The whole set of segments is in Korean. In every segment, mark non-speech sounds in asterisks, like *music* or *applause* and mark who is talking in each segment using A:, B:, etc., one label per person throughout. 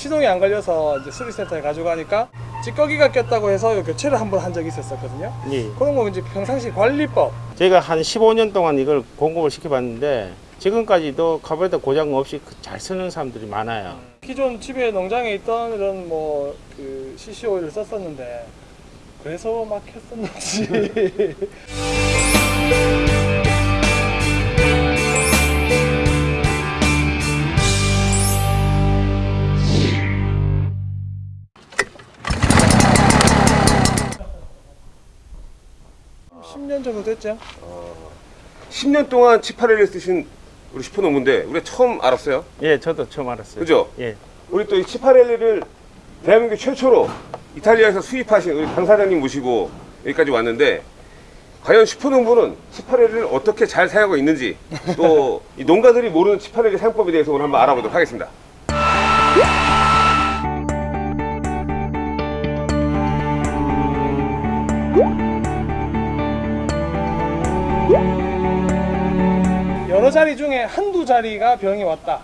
A: 시동이 안 걸려서 이제 수리센터에 가져가니까 찌꺼기가 꼈다고 해서 요 교체를 한 번 한 적이 있었거든요.
B: 예.
A: 그런 거 이제 평상시 관리법
B: 저희가 한 15년 동안 이걸 공급을 시켜봤는데 지금까지도 카부레터 고장 없이 그잘 쓰는 사람들이 많아요.
A: 기존 집에 농장에 있던 이런 뭐 그 CC 오일을 썼었는데 그래서 막 했었는지 *laughs* 십년 정도 됐죠?
C: 10년 동안 치파렐을 쓰신 우리 슈퍼노무인데 우리가 처음 알았어요.
B: 예, 저도 처음 알았어요.
C: 그죠?
B: 예.
C: 우리 또 이 치파렐리를 대한민국 최초로 이탈리아에서 수입하신 우리 강 사장님 모시고 여기까지 왔는데 과연 슈퍼농부는 치파렐리를 어떻게 잘 사용하고 있는지 또 이 농가들이 모르는 치파렐리 사용법에 대해서 오늘 한번 알아보도록 하겠습니다.
A: 여러 자리 중에 한두 자리가 병이 왔다.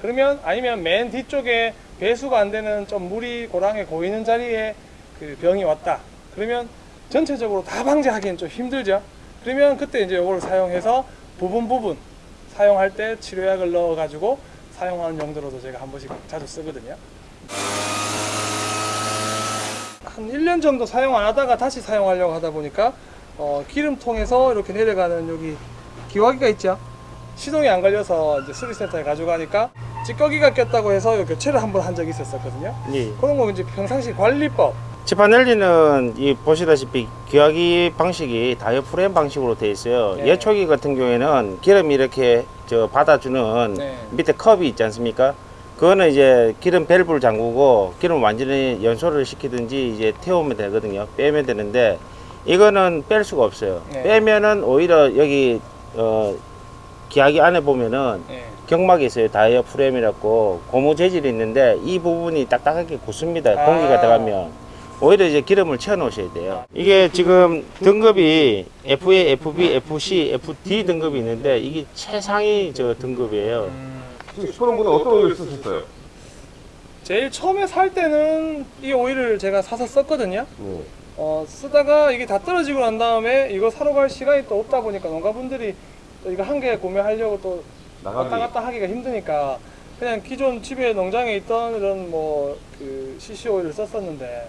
A: 그러면 아니면 맨 뒤쪽에 배수가 안 되는 좀 물이 고랑에 고이는 자리에 그 병이 왔다. 그러면 전체적으로 다 방지하기는 좀 힘들죠. 그러면 그때 이제 이걸 사용해서 부분 부분 사용할 때 치료약을 넣어 가지고 사용하는 용도로도 제가 한 번씩 자주 쓰거든요. 한 1년 정도 사용 안 하다가 다시 사용하려고 하다 보니까 어, 기름통에서 이렇게 내려가는 여기 기화기가 있죠. 시동이 안 걸려서 이제 수리센터에 가져가니까 찌꺼기가 꼈다고 해서 요 교체를 한 번 한 적이 있었거든요.
B: 예.
A: 그런 거 이제 평상시 관리법
B: 치파넬리는 이 보시다시피 기화기 방식이 다이어프램 방식으로 되어 있어요.
A: 네.
B: 예초기 같은 경우에는 기름이 이렇게 저 받아주는
A: 네.
B: 밑에 컵이 있지 않습니까? 그거는 이제 기름 밸브를 잠그고 기름 완전히 연소를 시키든지 이제 태우면 되거든요. 빼면 되는데 이거는 뺄 수가 없어요.
A: 네.
B: 빼면은 오히려 여기 어 기화기 안에 보면은
A: 예.
B: 경막이 있어요. 다이어프램이라고 고무 재질이 있는데 이 부분이 딱딱하게 굳습니다.
A: 아.
B: 공기가 들어가면 오히려 이제 기름을 채워 놓으셔야 돼요. 이게 지금 등급이 FA, FB, FC, FD 등급이 있는데 이게 최상위 저 등급이에요.
C: 슈퍼농부는 어떤 오일을 쓰셨어요?
A: 제일 처음에 살 때는 이 오일을 제가 사서 썼거든요.
C: 네.
A: 어, 쓰다가 이게 다 떨어지고 난 다음에 이거 사러 갈 시간이 또 없다 보니까 농가분들이 또 이거 한 개 구매하려고 또 왔다
C: 나가기.
A: 갔다 하기가 힘드니까 그냥 기존 집에 농장에 있던 이런 뭐 그 CC 오일을 썼었는데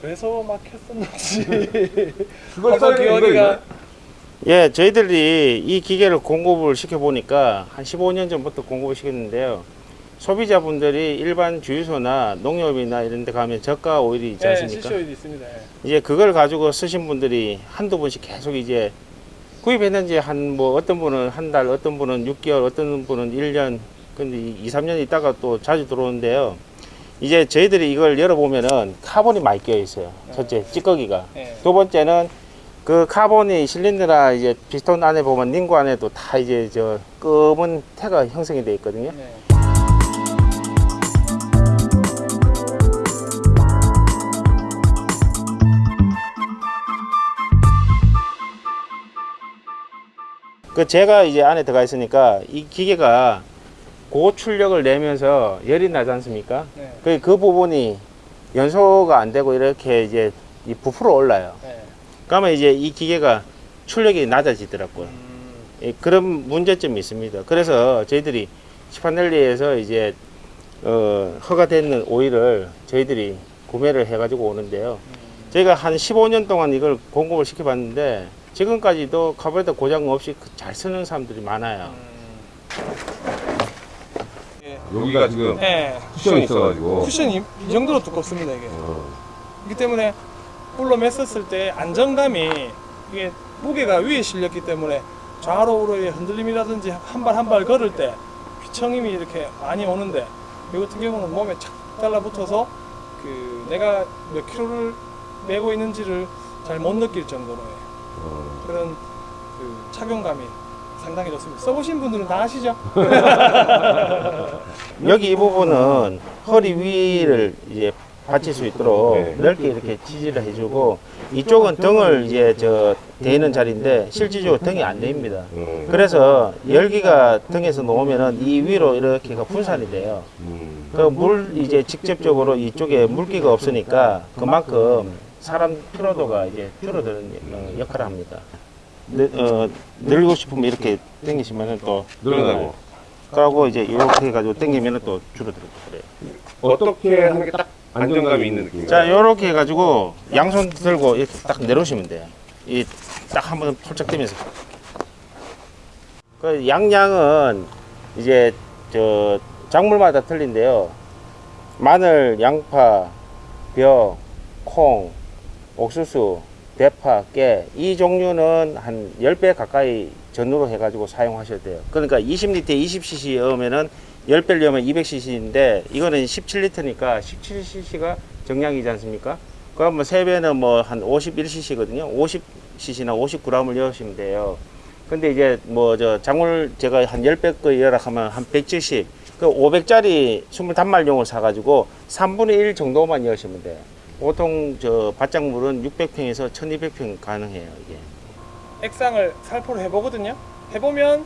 A: 그래서 막 했었는지 *laughs*
C: 그걸 있나요?
B: 예, 저희들이 이 기계를 공급을 시켜 보니까 한 15년 전부터 공급을 시켰는데요. 소비자분들이 일반 주유소나 농협이나 이런 데 가면 저가 오일이 있지
A: 네,
B: 않습니까?
A: CC 오일이 있습니다. 예.
B: 이제 그걸 가지고 쓰신 분들이 한두 분씩 계속 이제 구입했는지 한 뭐 어떤 분은 한 달, 어떤 분은 6개월, 어떤 분은 1년, 근데 2, 3년 있다가 또 자주 들어오는데요. 이제 저희들이 이걸 열어보면은 카본이 많이 껴 있어요. 첫째, 찌꺼기가.
A: 예.
B: 두 번째는 그 카본이 실린더나 이제 피스톤 안에 보면 링 고 안에도 다 이제 저 검은 때가 형성이 되어 있거든요.
A: 네.
B: 그 제가 이제 안에 들어가 있으니까 이 기계가 고출력을 내면서 열이 나지 않습니까?
A: 네.
B: 그, 그 부분이 연소가 안 되고 이렇게 이제 이 부풀어 올라요.
A: 네.
B: 그러면 이제 이 기계가 출력이 낮아지더라고요.
A: 음,
B: 예, 그런 문제점이 있습니다. 그래서 저희들이 시파넬리에서 이제 어, 허가되는 오일을 저희들이 구매를 해가지고 오는데요. 저희가 한 15년 동안 이걸 공급을 시켜봤는데 지금까지도 카부레터 고장 없이 그잘 쓰는 사람들이 많아요.
A: 예.
C: 여기가 지금
A: 네.
C: 쿠션이 있어가지고
A: 쿠션이 이 정도로 두껍습니다 이게.
C: 어.
A: 그렇기 때문에 볼로 맸었을 때 안정감이 이게 무게가 위에 실렸기 때문에 좌로 우로의 흔들림이라든지 한 발 한 발 걸을 때 휘청임이 이렇게 많이 오는데 이 같은 경우는 몸에 착 달라붙어서 그 내가 몇 킬로를 메고 있는지를 잘 못 느낄 정도로의
C: 어.
A: 그런 그 착용감이 상당히 좋습니다. 써보신 분들은 다 아시죠? *laughs*
B: 여기 이 부분은 허리 위를 이제 받칠 수 있도록
C: 네.
B: 넓게 이렇게 지지를 해주고 이쪽은 등을 이제 저 대는 자리인데 실질적으로 등이 안 됩니다.
C: 음.
B: 그래서 열기가 등에서 놓으면은 이 위로 이렇게가 분산이 돼요.
C: 음.
B: 그물 이제 직접적으로 이쪽에 물기가 없으니까 그만큼 사람 피로도가 이제 줄어드는 어, 역할을 합니다. 늘, 어, 늘고 싶으면 이렇게 당기시면은 또
C: 늘어나고.
B: 그러고 이제 이렇게 해가지고 당기면은 또 줄어들고 그래요.
C: 어떻게 하는 게 딱 안정감이 있는 느낌이에요?
B: 자, 이렇게 해가지고 양손 들고 이렇게 딱 내려오시면 돼요. 이 딱 한번 폴짝 뛰면서. 그 양양은 이제 저 작물마다 틀린데요. 마늘, 양파, 벼, 콩, 옥수수, 대파, 깨 이 종류는 한 10배 가까이 전후로 해가지고 사용하셔야 돼요. 그러니까 20리터에 20cc 넣으면은 10배를 넣으면 200cc인데 이거는 17리터니까 17cc가 정량이지 않습니까? 그럼 뭐 3배는 뭐 한 51cc거든요. 50cc나 59g을 넣으시면 돼요. 근데 이제 뭐 저 작물 제가 한 10배 거 열악하면 한 170, 그 500짜리 20단말용을 사가지고 3분의 1 정도만 넣으시면 돼요. 보통 저 밭작물은 600평에서 1200평 가능해요, 이게.
A: 액상을 살포를 해보거든요. 해보면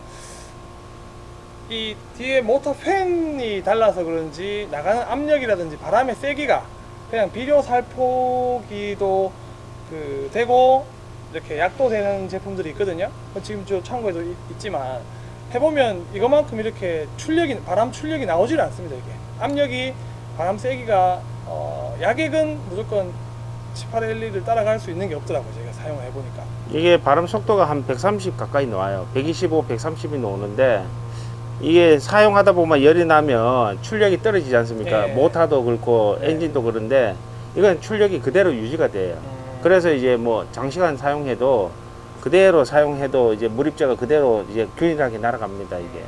A: 이 뒤에 모터 팬이 달라서 그런지 나가는 압력이라든지 바람의 세기가 그냥 비료 살포기도 그 되고 이렇게 약도 되는 제품들이 있거든요. 지금 저 창고에도 있, 있지만 해보면 이것만큼 이렇게 출력이 바람 출력이 나오질 않습니다. 이게 압력이 바람 세기가 어, 약액은 무조건 18L를 따라갈 수 있는 게 없더라고요. 제가 사용을 해보니까.
B: 이게 바람 속도가 한 130 가까이 나와요. 125, 130이 나오는데 이게 사용하다 보면 열이 나면 출력이 떨어지지 않습니까?
A: 예.
B: 모터도 그렇고
A: 예.
B: 엔진도 그런데 이건 출력이 그대로 유지가 돼요. 그래서 이제 뭐 장시간 사용해도 그대로 사용해도 이제 물입자가 그대로 이제 균일하게 날아갑니다, 이게.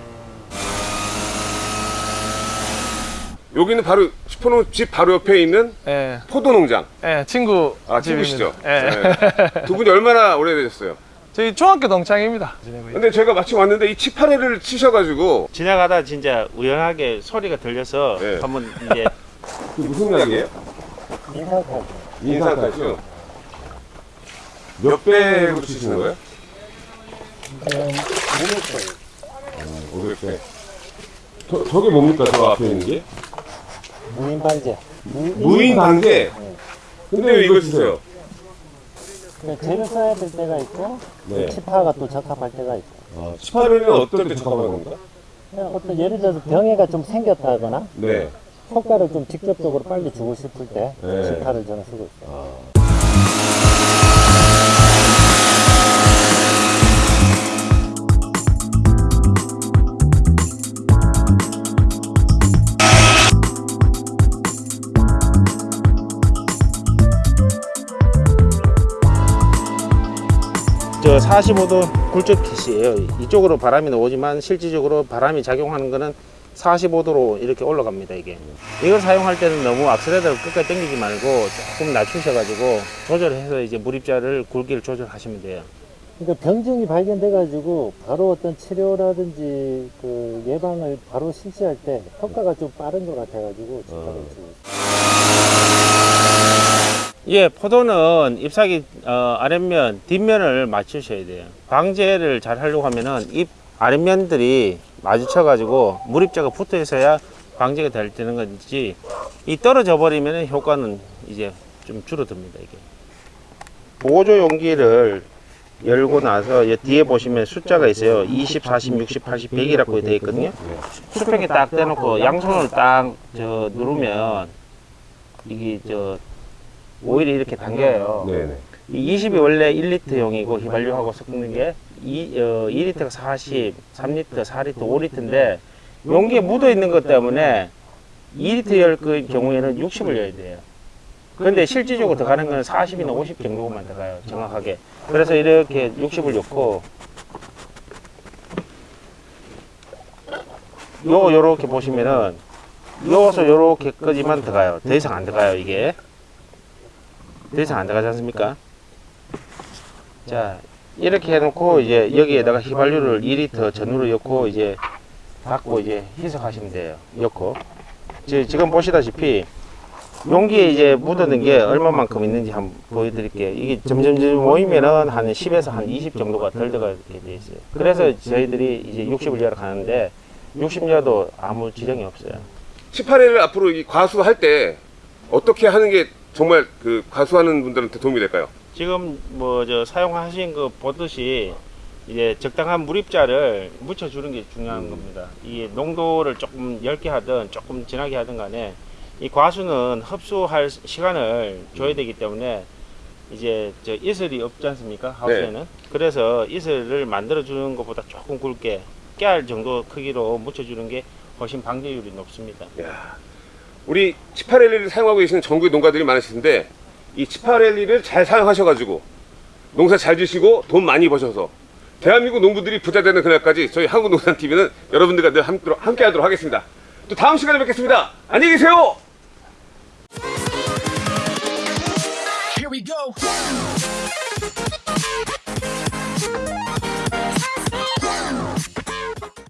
C: 여기는 바로 슈퍼농 집 바로 옆에 있는
A: 예,
C: 포도 농장.
A: 예, 친구
C: 아. 친구시죠?
A: 예.
C: 네. 두 분이 얼마나 오래되셨어요?
A: 저희 중학교 동창입니다.
C: 근데 제가 마침 왔는데 이 치파레를 치셔가지고
B: 지나가다 진짜 우연하게 소리가 들려서
C: 예.
B: 한번 이제 *laughs*
C: 그 무슨 약이에요? 인상까지요? 몇 배로 치시는 거예요? 500배. 저, 저게 뭡니까? 저 앞에 있는 게?
D: 무인 반제.
C: 무인 방제. 근데 왜 이걸 치세요?
D: 그러니까 재를 써야 될 때가 있고
C: 네.
D: 치파가 또 적합할 때가 있고.
C: 아, 치파레는 어떨 때 적합한 겁니까?
D: 그냥 어떤 예를 들어서 병해가 좀 생겼다거나
C: 네.
D: 효과를 좀 직접적으로 빨리 주고 싶을 때
C: 네.
D: 치파를 저는 쓰고 있어요.
B: 저 45도 굴절킷이에요. 이쪽으로 바람이 나오지만 실질적으로 바람이 작용하는 거는 45도로 이렇게 올라갑니다, 이게. 이걸 사용할 때는 너무 악셀레터를 끝까지 당기지 말고 조금 낮추셔 가지고 조절해서 이제 물입자를 굵기를 조절하시면 돼요.
D: 그러니까 병증이 발견돼 가지고 바로 어떤 치료라든지 그 예방을 바로 실시할 때 효과가 좀 빠른 것 같아 가지고 치파를 쓰고 있어요.
B: 예, 포도는 잎사귀 어, 아랫면, 뒷면을 맞추셔야 돼요. 방제를 잘 하려고 하면은 잎 아랫면들이 마주쳐가지고 물입자가 붙어 있어야 방제가 될 때는 건지 이 떨어져 버리면 효과는 이제 좀 줄어듭니다 이게. 보조 용기를 열고 나서 이 뒤에 보시면 숫자가 있어요. 20, 40, 60, 80, 100이라고 되어 있거든요. 수평에 딱 대놓고 양손을 딱 저 누르면 이게 저 오일이 이렇게 당겨요.
C: 네네.
B: 이 20이 원래 1리터용이고 휘발유하고 섞는 게 2, 어, 2리터가 40, 3리터, 4리터, 5리터인데 용기에 묻어 있는 것 때문에 2리터 열그 경우에는 60을 넣어야 돼요. 근데 실질적으로 들어가는 건 40이나 50 정도만 들어가요. 정확하게. 그래서 이렇게 60을 넣고 요 요렇게 보시면은 요서 요렇게까지만 들어가요. 더 이상 안 들어가요, 이게. 더 이상 안 들어가지 않습니까? 자, 이렇게 해놓고 이제 여기에다가 휘발유를 2리터 전후로 넣고 이제 닫고 이제 희석하시면 돼요. 넣고. 지- 지금 보시다시피 용기에 이제 묻어든 게 얼마만큼 있는지 한번 보여드릴게요. 이게 점점점 모이면은 한 10에서 한 20 정도가 덜 들어가게 돼 있어요. 그래서 저희들이 이제 60을 열어 가는데 60여도 아무 지령이 없어요.
C: 18회를 앞으로 이 과수할 때 어떻게 하는 게 정말 그 과수하는 분들한테 도움이 될까요?
B: 지금 뭐 저 사용하신 거 보듯이 이제 적당한 물입자를 묻혀주는 게 중요한 겁니다. 이 농도를 조금 얇게 하든 조금 진하게 하든 간에 이 과수는 흡수할 시간을 줘야 되기 때문에 이제 저 이슬이 없지 않습니까 하우스에는 그래서 이슬을 만들어 주는 것보다 조금 굵게 깨알 정도 크기로 묻혀주는 게 훨씬 방제율이 높습니다.
C: 야, 우리 18L를 사용하고 계시는 전국의 농가들이 많으신데 이 18L을 잘 사용하셔가지고 농사 잘 지시고 돈 많이 버셔서 대한민국 농부들이 부자 되는 그날까지 저희 한국농산TV는 여러분들과 늘 함께, 하도록 하겠습니다. 또 다음 시간에 뵙겠습니다. 안녕히 계세요!